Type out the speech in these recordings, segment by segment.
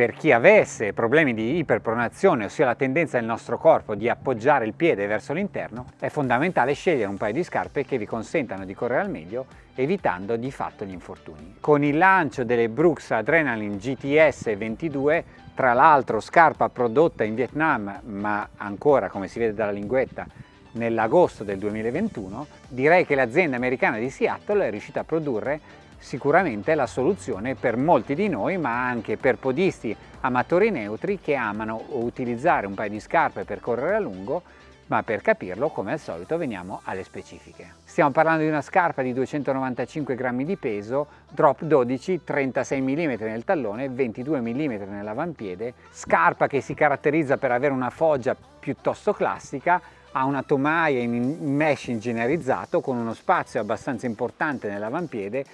per chi avesse problemi di iperpronazione, ossia la tendenza del nostro corpo di appoggiare il piede verso l'interno, è fondamentale scegliere un paio di scarpe che vi consentano di correre al meglio, evitando di fatto gli infortuni. Con il lancio delle Brooks Adrenaline GTS 22, tra l'altro scarpa prodotta in Vietnam, ma ancora, come si vede dalla linguetta, nell'agosto del 2021, direi che l'azienda americana di Seattle è riuscita a produrre sicuramente la soluzione per molti di noi, ma anche per podisti amatori neutri che amano utilizzare un paio di scarpe per correre a lungo, ma per capirlo, come al solito, veniamo alle specifiche. Stiamo parlando di una scarpa di 295 grammi di peso, drop 12, 36 mm nel tallone, 22 mm nell'avampiede, scarpa che si caratterizza per avere una foggia piuttosto classica, ha una tomaia in mesh ingegnerizzato con uno spazio abbastanza importante nell'avampiede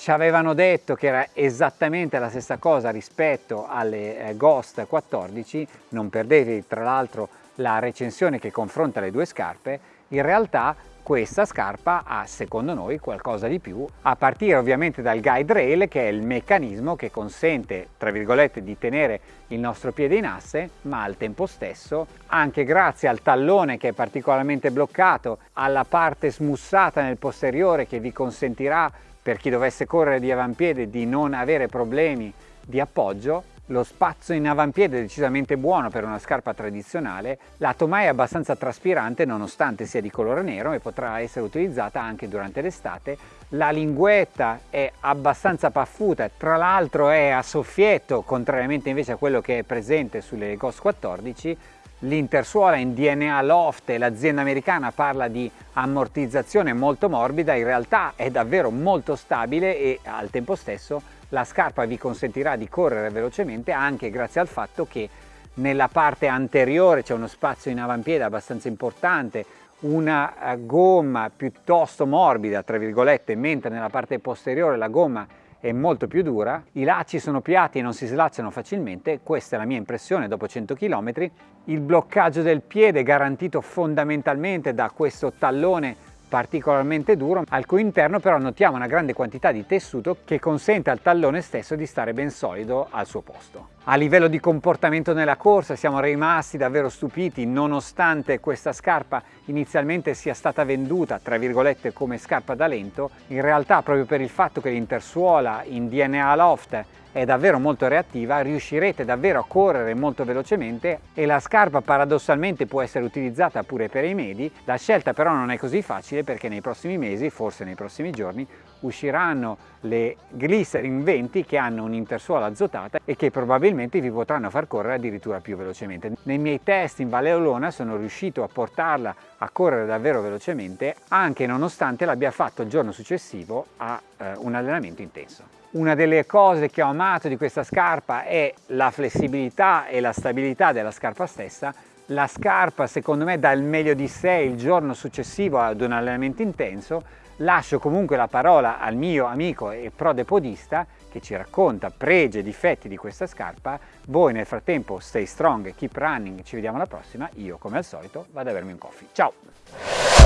ci avevano detto che era esattamente la stessa cosa rispetto alle eh, Ghost 14, non perdetevi tra l'altro la recensione che confronta le due scarpe, in realtà questa scarpa ha secondo noi qualcosa di più a partire ovviamente dal guide rail che è il meccanismo che consente tra virgolette di tenere il nostro piede in asse ma al tempo stesso anche grazie al tallone che è particolarmente bloccato alla parte smussata nel posteriore che vi consentirà per chi dovesse correre di avampiede di non avere problemi di appoggio lo spazio in avampiede è decisamente buono per una scarpa tradizionale, la tomaia è abbastanza traspirante nonostante sia di colore nero e potrà essere utilizzata anche durante l'estate, la linguetta è abbastanza paffuta, tra l'altro è a soffietto contrariamente invece a quello che è presente sulle Ghost 14, l'intersuola in DNA Loft e l'azienda americana parla di ammortizzazione molto morbida, in realtà è davvero molto stabile e al tempo stesso la scarpa vi consentirà di correre velocemente anche grazie al fatto che nella parte anteriore c'è uno spazio in avampiede abbastanza importante, una eh, gomma piuttosto morbida, tra virgolette, mentre nella parte posteriore la gomma è molto più dura, i lacci sono piatti e non si slacciano facilmente, questa è la mia impressione dopo 100 km, il bloccaggio del piede garantito fondamentalmente da questo tallone particolarmente duro, al cui interno però notiamo una grande quantità di tessuto che consente al tallone stesso di stare ben solido al suo posto. A livello di comportamento nella corsa siamo rimasti davvero stupiti nonostante questa scarpa inizialmente sia stata venduta tra virgolette come scarpa da lento, in realtà proprio per il fatto che l'intersuola in DNA Loft è davvero molto reattiva, riuscirete davvero a correre molto velocemente e la scarpa paradossalmente può essere utilizzata pure per i medi, la scelta però non è così facile perché nei prossimi mesi, forse nei prossimi giorni, usciranno le Glycerin 20 che hanno un'intersuola azotata e che probabilmente vi potranno far correre addirittura più velocemente. Nei miei test in Valle Olona sono riuscito a portarla a correre davvero velocemente anche nonostante l'abbia fatto il giorno successivo a eh, un allenamento intenso. Una delle cose che ho amato di questa scarpa è la flessibilità e la stabilità della scarpa stessa. La scarpa secondo me dà il meglio di sé il giorno successivo ad un allenamento intenso. Lascio comunque la parola al mio amico e prodepodista che ci racconta pregi e difetti di questa scarpa. Voi nel frattempo stay strong, keep running, ci vediamo alla prossima. Io come al solito vado a bermi un coffee. Ciao!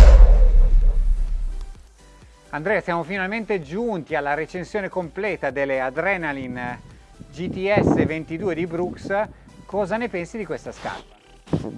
Andrea, siamo finalmente giunti alla recensione completa delle Adrenaline GTS 22 di Brooks. Cosa ne pensi di questa scarpa?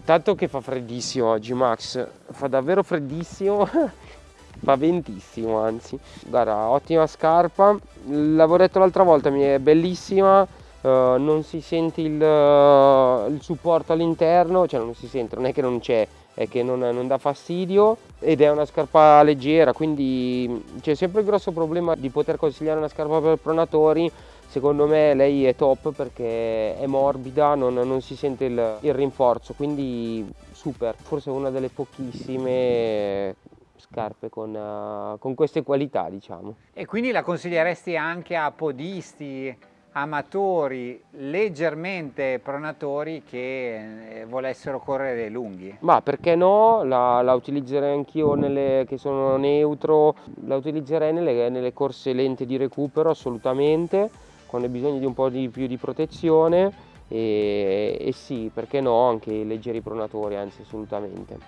Tanto che fa freddissimo oggi Max, fa davvero freddissimo, fa ventissimo anzi. Guarda, ottima scarpa, l'avevo detto l'altra volta, mi è bellissima, uh, non si sente il, uh, il supporto all'interno, cioè non si sente, non è che non c'è, è che non, non, dà fastidio ed è una scarpa leggera quindi c'è sempre il grosso problema di poter consigliare una scarpa per pronatori. Secondo me lei è top perché è morbida non, non si sente il, il, rinforzo quindi super. Forse una delle pochissime scarpe con, uh, con queste qualità diciamo. E quindi la consiglieresti anche a podisti amatori leggermente pronatori che eh, volessero correre lunghi. Ma perché no, la, la utilizzerei anch'io nelle che sono neutro, la utilizzerei nelle, nelle, corse lente di recupero assolutamente, quando hai bisogno di un po' di più di protezione e, e sì, perché no, anche i leggeri pronatori, anzi assolutamente.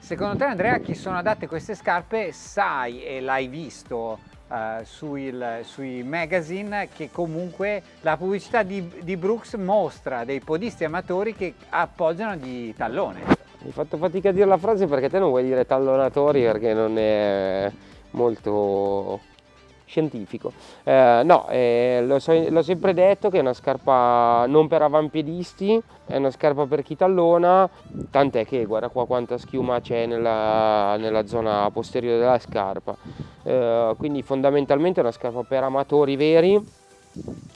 Secondo te Andrea chi sono adatte queste scarpe sai e l'hai visto Uh, sui, sui, magazine che comunque la pubblicità di, di, Brooks mostra dei podisti amatori che appoggiano di tallone. Hai fatto fatica a dire la frase perché te non vuoi dire tallonatori perché non è molto scientifico. Eh, no, eh, l'ho, so, sempre detto che è una scarpa non per avampiedisti, è una scarpa per chi tallona, tant'è che guarda qua quanta schiuma c'è nella, nella, zona posteriore della scarpa. Eh, quindi fondamentalmente è una scarpa per amatori veri,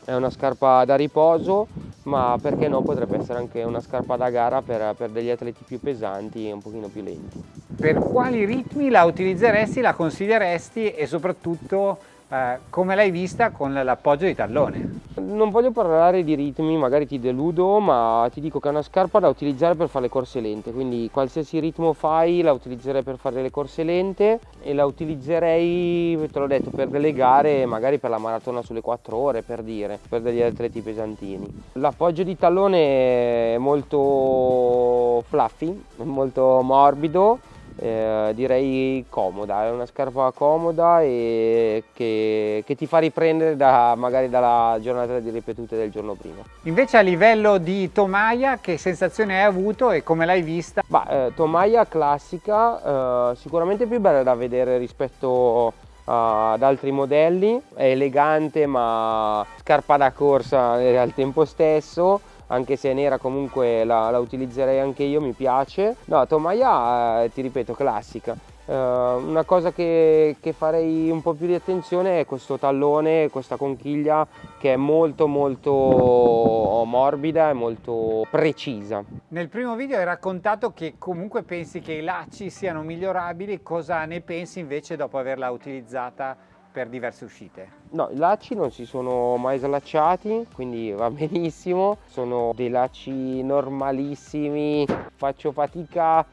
è una scarpa da riposo, ma perché no potrebbe essere anche una scarpa da gara per, per degli atleti più pesanti e un pochino più lenti. Per quali ritmi la utilizzeresti, la consiglieresti e soprattutto eh, come l'hai vista con l'appoggio di tallone? Non voglio parlare di ritmi, magari ti deludo, ma ti dico che è una scarpa da utilizzare per fare le corse lente, quindi qualsiasi ritmo fai la utilizzerei per fare le corse lente e la utilizzerei, te l'ho detto, per delle gare, magari per la maratona sulle 4 ore, per dire, per degli atleti pesantini. L'appoggio di tallone è molto fluffy, molto morbido, eh, direi comoda, è una scarpa comoda e che, che ti fa riprendere da, magari dalla giornata di ripetute del giorno prima. Invece a livello di tomaia che sensazione hai avuto e come l'hai vista? Bah, eh, tomaia classica, eh, sicuramente più bella da vedere rispetto ad altri modelli, è elegante ma scarpa da corsa al tempo stesso, anche se è nera comunque la, la utilizzerei anche io, mi piace. No, tomaia eh, ti ripeto classica. Uh, una cosa che, che, farei un po' più di attenzione è questo tallone, questa conchiglia che è molto molto morbida e molto precisa. Nel primo video hai raccontato che comunque pensi che i lacci siano migliorabili, cosa ne pensi invece dopo averla utilizzata per diverse uscite? No, i lacci non si sono mai slacciati, quindi va benissimo. Sono dei lacci normalissimi, faccio fatica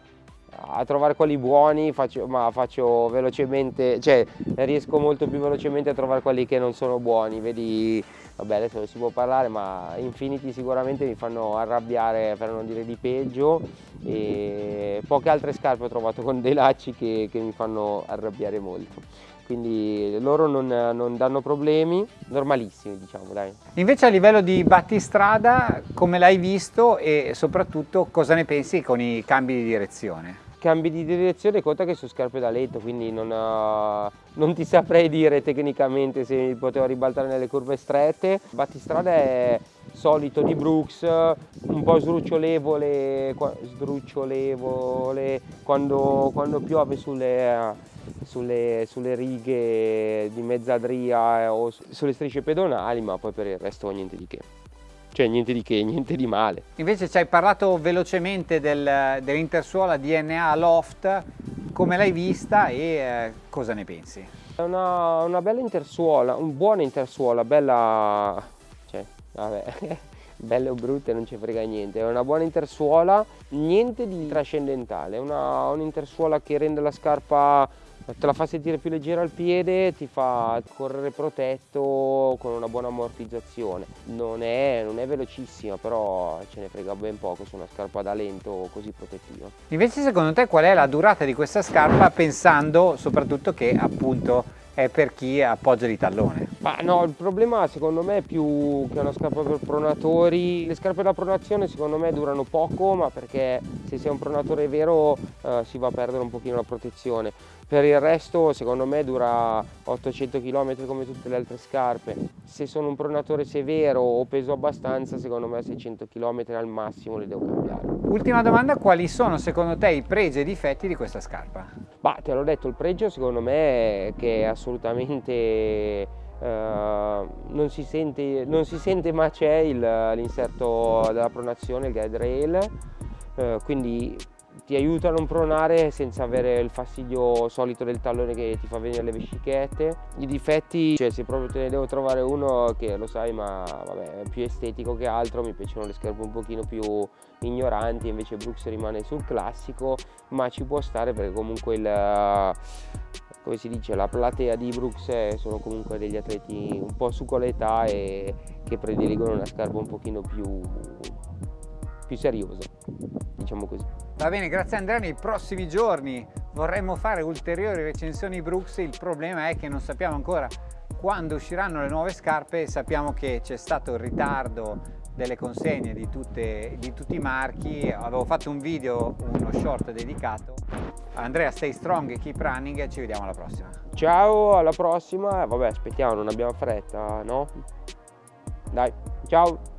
a trovare quelli buoni, faccio, ma faccio velocemente, cioè riesco molto più velocemente a trovare quelli che non sono buoni. Vedi, vabbè adesso non si può parlare, ma Infinity sicuramente mi fanno arrabbiare per non dire di peggio e poche altre scarpe ho trovato con dei lacci che, che mi fanno arrabbiare molto quindi loro non, non, danno problemi, normalissimi diciamo dai. Invece a livello di battistrada come l'hai visto e soprattutto cosa ne pensi con i cambi di direzione? Cambi di direzione conta che su scarpe da letto quindi non, uh, non ti saprei dire tecnicamente se potevo ribaltare nelle curve strette. Battistrada è solito di Brooks, un po' sdrucciolevole, sdrucciolevole quando, quando piove sulle sulle, sulle righe di mezzadria eh, o sulle strisce pedonali, ma poi per il resto niente di che cioè niente di che, niente di male. Invece ci hai parlato velocemente del, dell'intersuola DNA Loft, come l'hai vista e eh, cosa ne pensi? È una, una, bella intersuola, un buona intersuola, bella, cioè, vabbè, belle o brutte non ci frega niente, è una buona intersuola, niente di trascendentale, è un'intersuola che rende la scarpa te la fa sentire più leggera al piede, ti fa correre protetto con una buona ammortizzazione. Non è, non è velocissima, però ce ne frega ben poco su una scarpa da lento così protettiva. Invece secondo te qual è la durata di questa scarpa pensando soprattutto che appunto è per chi appoggia di tallone? Ma no, il problema secondo me è più che una scarpa per pronatori. Le scarpe da pronazione secondo me durano poco, ma perché se sei un pronatore vero eh, si va a perdere un pochino la protezione. Per il resto secondo me dura 800 km come tutte le altre scarpe. Se sono un pronatore severo o peso abbastanza, secondo me 600 km al massimo le devo cambiare. Ultima domanda, quali sono secondo te i pregi e i difetti di questa scarpa? Bah, te l'ho detto, il pregio secondo me è che è assolutamente Uh, non, si sente, non, si sente, ma c'è l'inserto della pronazione, il guide rail, uh, quindi ti aiuta a non pronare senza avere il fastidio solito del tallone che ti fa venire le vescichette. I difetti, cioè se proprio te ne devo trovare uno che lo sai ma vabbè è più estetico che altro, mi piacciono le scarpe un pochino più ignoranti, invece Brooks rimane sul classico, ma ci può stare perché comunque il come si dice, la platea di Brooks sono comunque degli atleti un po' su l'età e che prediligono una scarpa un pochino più più seriosa, diciamo così. Va bene, grazie Andrea, nei prossimi giorni vorremmo fare ulteriori recensioni Brooks, il problema è che non sappiamo ancora quando usciranno le nuove scarpe, sappiamo che c'è stato il ritardo delle consegne di, tutte, di tutti i marchi, avevo fatto un video, uno short dedicato. Andrea, stay strong e keep running e ci vediamo alla prossima. Ciao, alla prossima, vabbè aspettiamo, non abbiamo fretta, no? Dai, ciao!